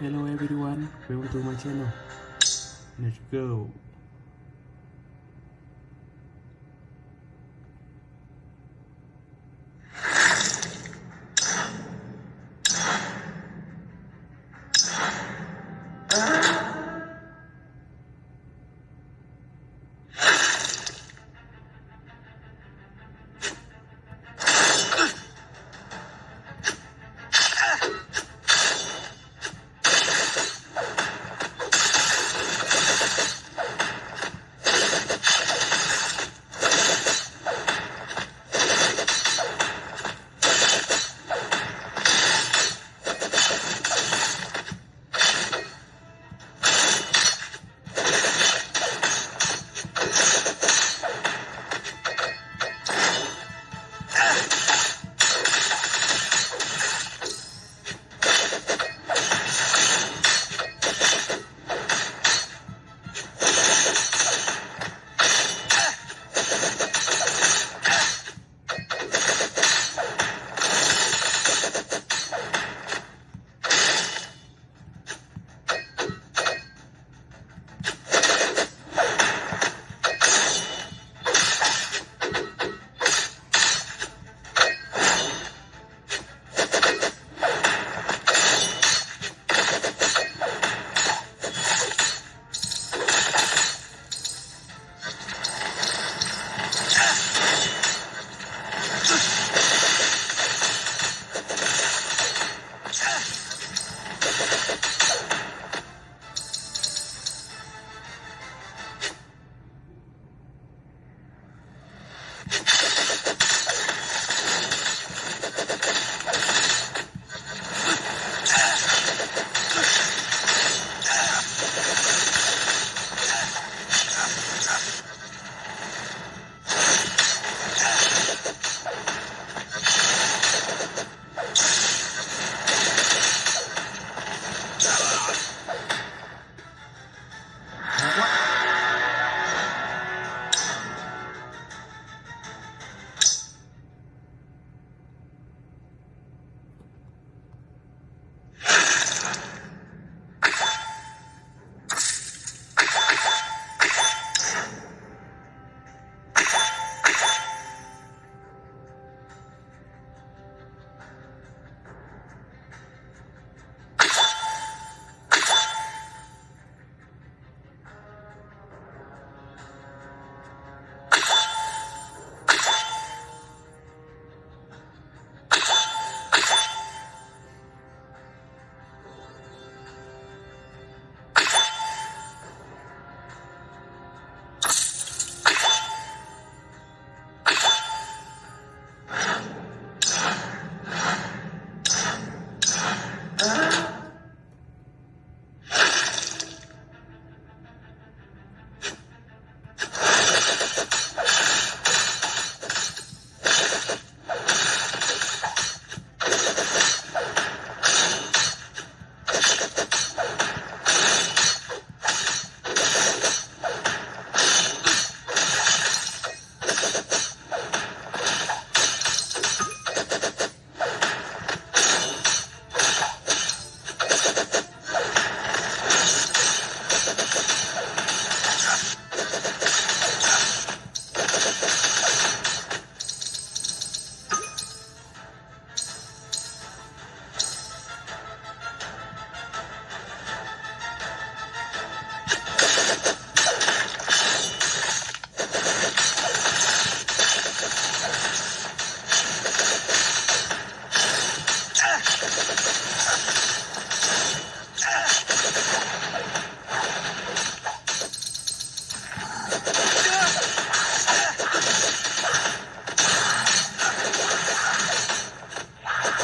Hello everyone, welcome to my channel. Let's go.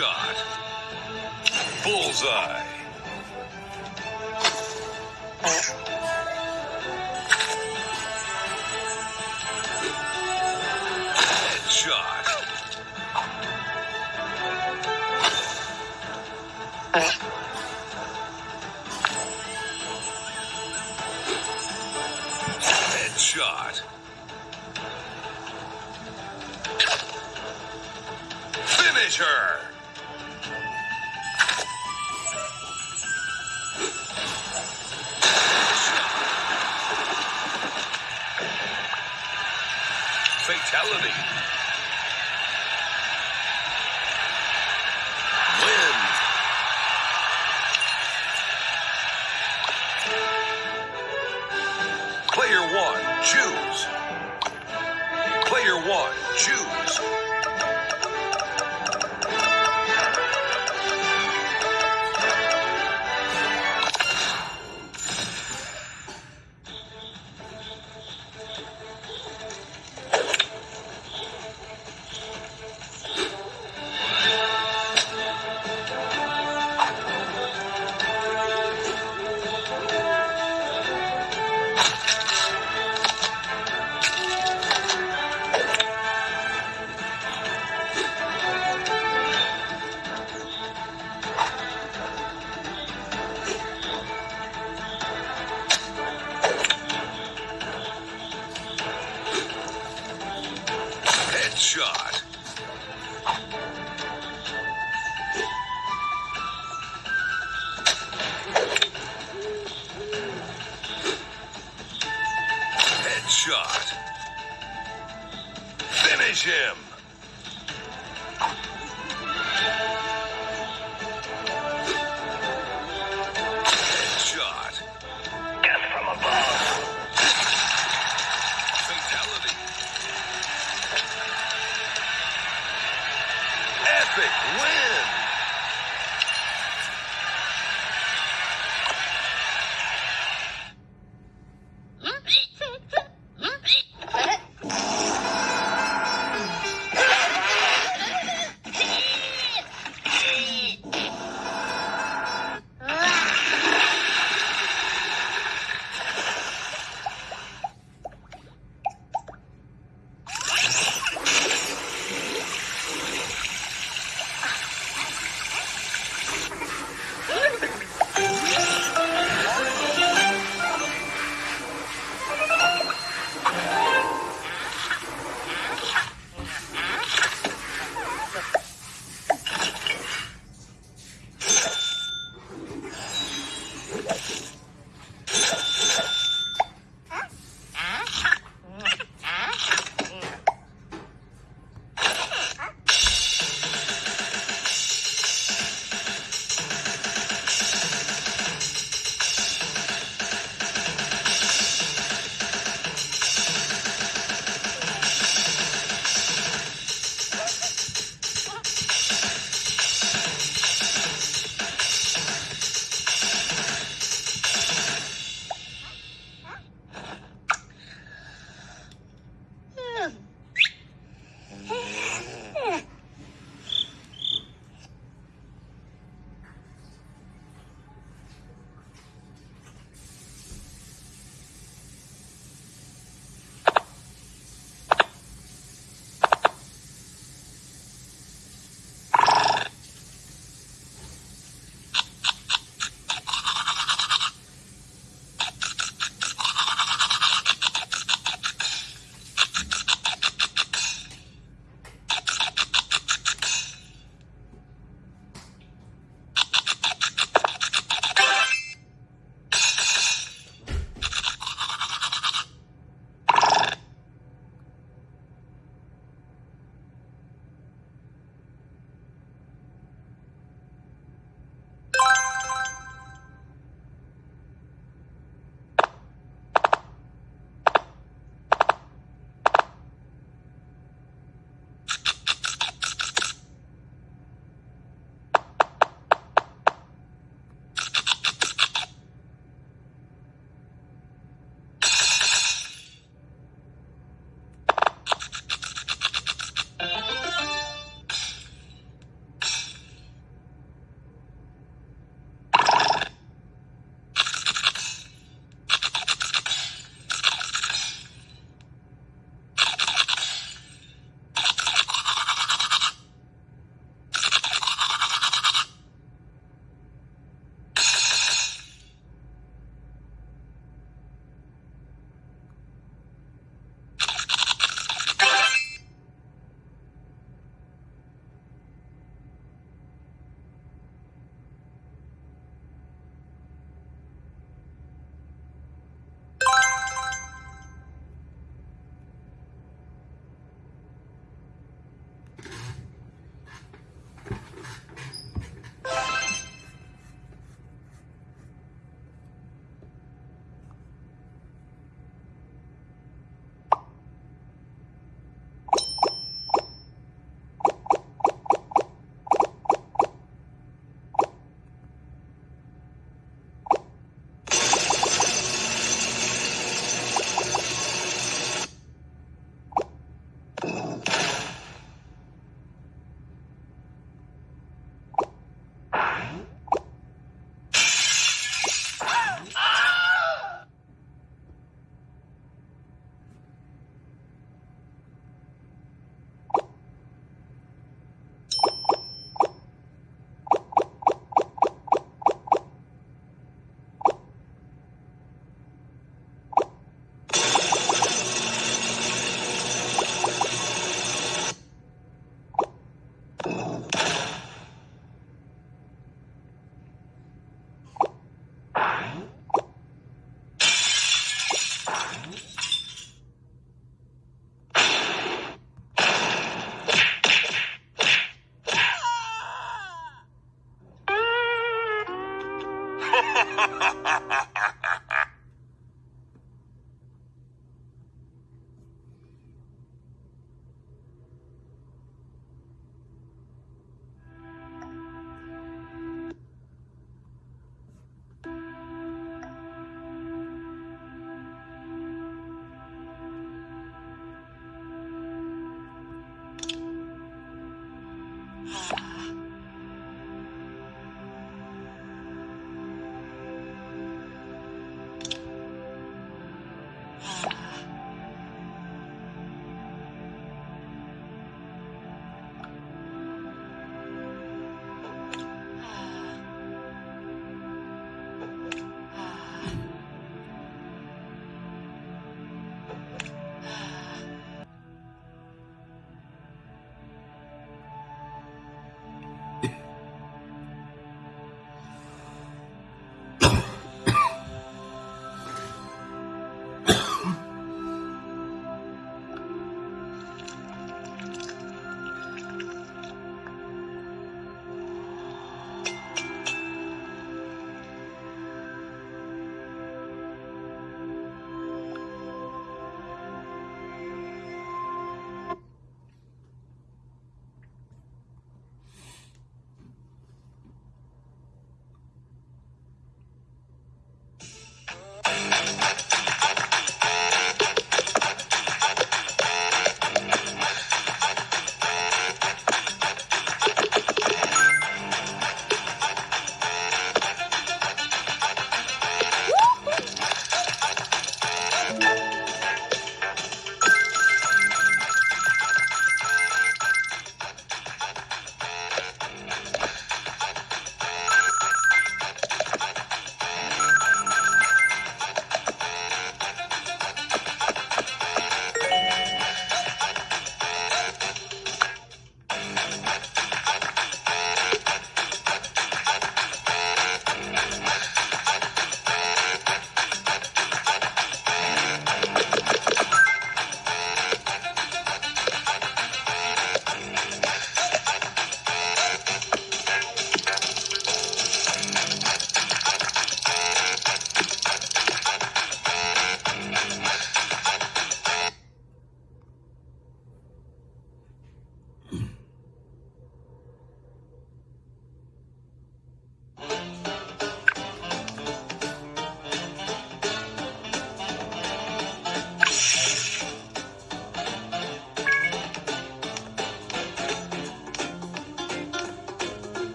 Headshot. Bullseye. Headshot. Headshot. Finish her. Fatality. Headshot. Headshot. Finish him.